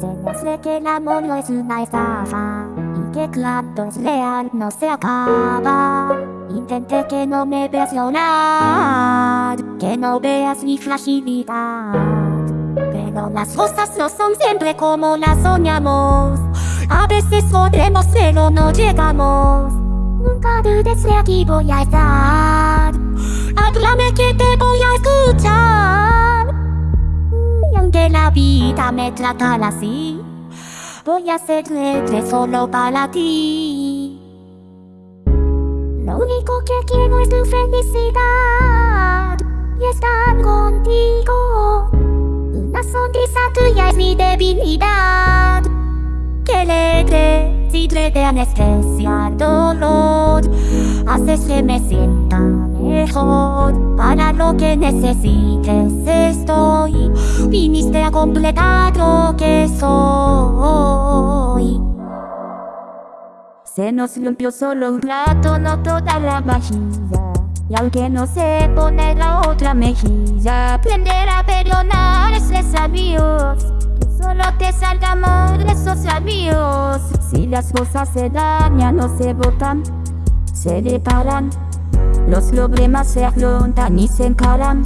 Ya sé que el amor no es una estafa Y que cuando es real no se acaba Intenté que no me veas llorar Que no veas mi fragilidad Pero las cosas no son siempre como las soñamos. A veces podremos pero no llegamos. Nunca dudes de aquí voy a estar. Háblame que te voy a escuchar la vida me trata así. Voy a ser libre solo para ti. Lo único que quiero es tu felicidad Y estar contigo. Una sonrisa tuya es mi debilidad. Que le de anestesia dolor. Haces que me sienta mejor. Para lo que necesites estoy Viniste a completar lo que soy. Se nos limpió solo un rato, no toda la vajilla. Y aunque no se pone la otra mejilla Aprender a perdonar es sabio Que solo te salga de esos sabios Si las cosas se dañan o se botan Se reparan Los problemas se afrontan y se encaran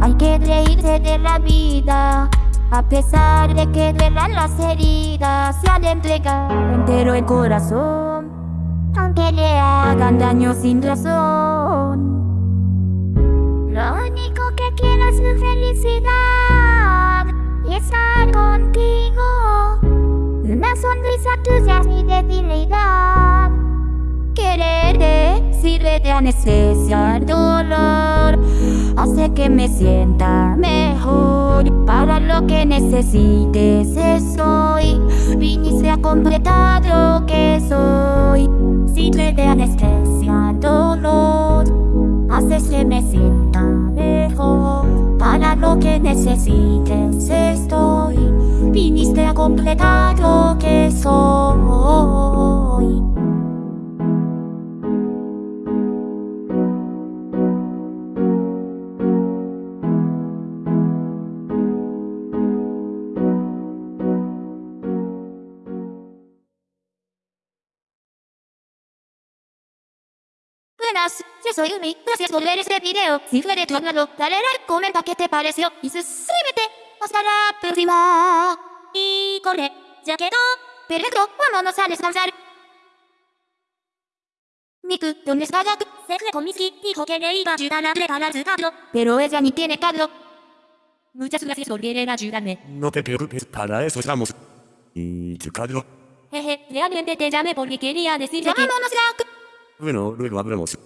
Hay que reírse de la vida a pesar de que duelan las heridas Se han entregado entero el corazón Aunque le hagan daño sin razón. Lo único que quiero es tu felicidad Y estar contigo. Una sonrisa tuya es mi debilidad. Quererte sirve de anestesia el dolor que me sienta mejor. Para lo que necesites estoy. Viniste a completar lo que soy. Sirve de anestesia dolor Haces que me sienta mejor. Para lo que necesites estoy. Viniste a completar lo que soy Buenas, yo soy Umi, gracias por ver este video. Si fue de tu agrado, dale like, comenta qué te pareció y suscríbete. Hasta la próxima. Y corre, ya quedó. Perfecto, vámonos a descansar. Miku, ¿dónde está Jack? Se fue con Misky, dijo que le iba a ayudar a preparar su carro. Pero ella ni tiene carro. Muchas gracias por querer ayudarme. No te preocupes, para eso estamos. ¿Y tu carro? Jeje, realmente te llamé porque quería decirte que... ¡Vámonos, Jack! Bueno, luego hablamos.